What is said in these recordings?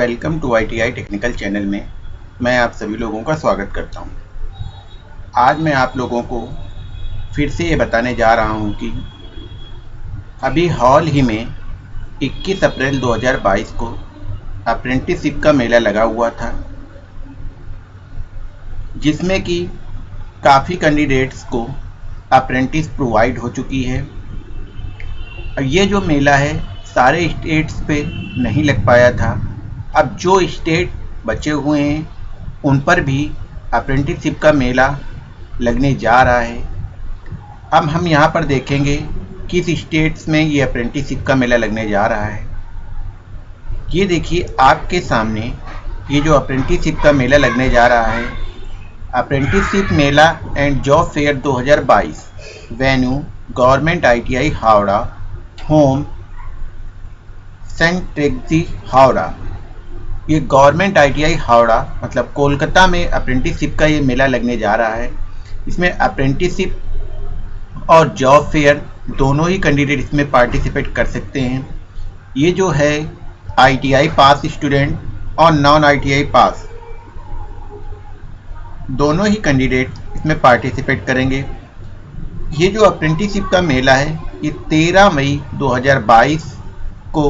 Welcome to I T I technical channel में मैं आप सभी लोगों का स्वागत करता हूँ। आज मैं आप लोगों को फिर से ये बताने जा रहा हूँ कि अभी हाल ही में 21 अप्रैल 2022 को अप्रेंटिसशिप का मेला लगा हुआ था, जिसमें कि काफ़ी कैंडिडेट्स को अप्रेंटिस प्रोवाइड हो चुकी है ये जो मेला है, सारे स्टेट्स पे नहीं लग पाया था अब जो स्टेट बचे हुए हैं, उन पर भी अप्रेंटिसशिप का मेला लगने जा रहा है। अब हम यहाँ पर देखेंगे किस स्टेट्स में ये अप्रेंटिसशिप का मेला लगने जा रहा है। ये देखिए आपके सामने ये जो अप्रेंटिसशिप का मेला लगने जा रहा है। Apprenticeship Mela and job fair 2022 venue government ITI Howrah home सेंट टेक्सी हावड़ा। ये गवर्नमेंट आईटीआई हावड़ा मतलब कोलकाता में अप्रेंटिसशिप का ये मेला लगने जा रहा है। इसमें अप्रेंटिसशिप और जॉब फेयर दोनों ही कैंडिडेट इसमें पार्टिसिपेट कर सकते हैं। ये जो है आईटीआई पास स्टूडेंट और नॉन आईटीआई पास दोनों ही कैंडिडेट इसमें पार्टिसिपेट करेंगे। ये जो अप्रेंटिसशिप का मेला है, ये 13 मई 2022 को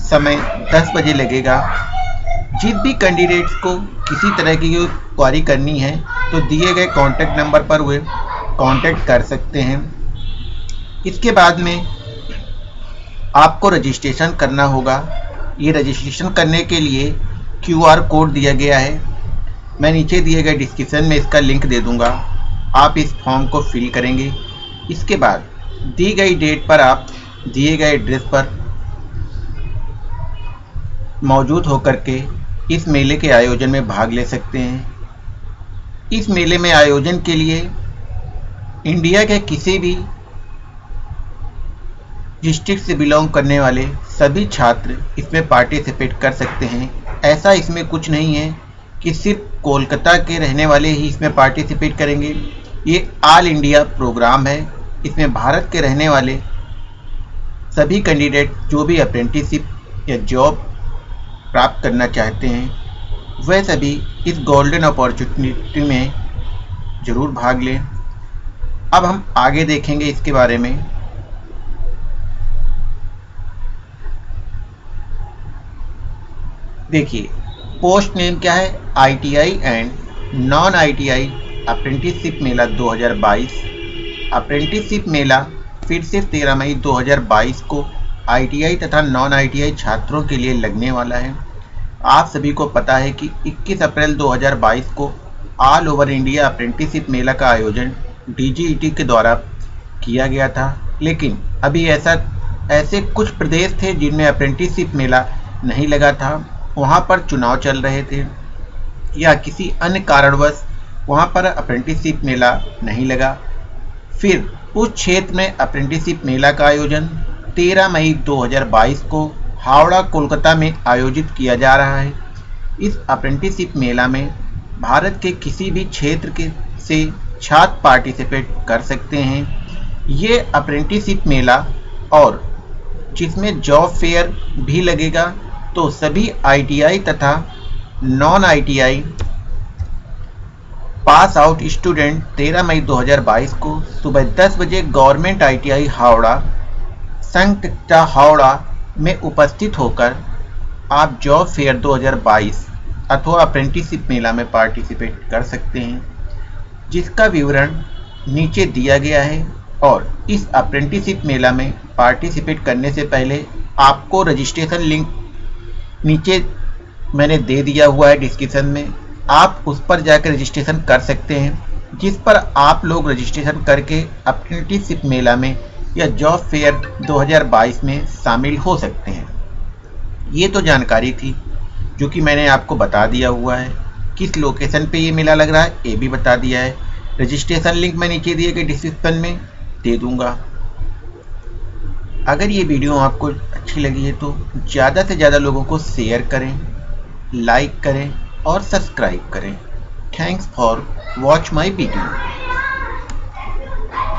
समय 10 बजे लगेगा। जिस भी कैंडिडेट्स को किसी तरह की क्वारी करनी है तो दिए गए कॉन्टैक्ट नंबर पर वे कांटेक्ट कर सकते हैं। इसके बाद में आपको रजिस्ट्रेशन करना होगा। ये रजिस्ट्रेशन करने के लिए क्यूआर कोड दिया गया है। मैं नीचे दिए गए डिस्क्रिप्शन में इसका लिंक दे दूँगा। आप इस फॉर्म को फिल करेंगे। इसके बाद दी गई डेट पर आप दिए गए एड्रेस पर मौजूद होकर के इस मेले के आयोजन में भाग ले सकते हैं। इस मेले में आयोजन के लिए इंडिया के किसी भी डिस्ट्रिक्ट से बिलोंग करने वाले सभी छात्र इसमें पार्टिसिपेट कर सकते हैं। ऐसा इसमें कुछ नहीं है कि सिर्फ़ कोलकाता के रहने वाले ही इसमें पार्टिसिपेट करेंगे। ये ऑल इंडिया प्रोग्राम है। इसमें भारत के रहने वाले सभी कैंडिडेट जो भी अप्रेंटिसिप या जॉब प्राप्त करना चाहते हैं, वह सभी इस गोल्डन अपॉर्चुनिटी में ज़रूर भाग लें। अब हम आगे देखेंगे इसके बारे में। देखिए पोस्ट नेम क्या है? ITI and non ITI apprenticeship Mela 2022 apprenticeship मेला फिर से 13 मई 2022 को आईटीआई तथा नॉन आईटीआई छात्रों के लिए लगने वाला है। आप सभी को पता है कि 21 अप्रैल 2022 को ऑल ओवर इंडिया अप्रेंटिसिप मेला का आयोजन डीजीईटी के द्वारा किया गया था। लेकिन अभी ऐसा, ऐसे कुछ प्रदेश थे जिनमें अप्रेंटिसिप मेला नहीं लगा था। वहाँ पर चुनाव चल रहे थे या किसी अन्य कारणवश वहाँ पर अप्रेंटिसिप मेला नहीं लगा। फिर उस क्षेत्र में अप्रेंटिसिप मेला का आयोजन 13 मई 2022 को हावड़ा, कोलकाता में आयोजित किया जा रहा है। इस अप्रेंटिसशिप मेला में भारत के किसी भी क्षेत्र के से छात्र पार्टिसिपेट कर सकते हैं। ये अप्रेंटिसशिप मेला और जिसमें जॉब फेयर भी लगेगा तो सभी आईटीआई तथा non ITI pass out student 13 मई 2022 को सुबह 10 बजे गवर्नमेंट आईटीआई हावड़ा संकटा हावड़ा में उपस्थित होकर आप जॉब फेयर 2022 अथवा अप्रेंटिसिप मेला में पार्टिसिपेट कर सकते हैं, जिसका विवरण नीचे दिया गया है और इस अप्रेंटिसिप मेला में पार्टिसिपेट करने से पहले आपको रजिस्ट्रेशन लिंक नीचे मैंने दे दिया हुआ है डिस्क्रिप्शन में। आप उस पर जाकर रजिस्ट्रेशन कर सकते हैं, जिस पर आप लोग रजिस्ट्रेशन करके अप्रेंटिसिप मेला में या जॉब फेयर 2022 में शामिल हो सकते हैं। ये तो जानकारी थी, जो कि मैंने आपको बता दिया हुआ है। किस लोकेशन पे ये मेला लग रहा है, ये भी बता दिया है। रजिस्ट्रेशन लिंक मैं नीचे दिए गए डिस्क्रिप्शन में, दे दूँगा। अगर ये वीडियो आपको अच्छी लगी है तो ज़्यादा से ज़्यादा लोगों को शेयर करें लाइक करें और सब्सक्राइब करें। Thanks for watch my video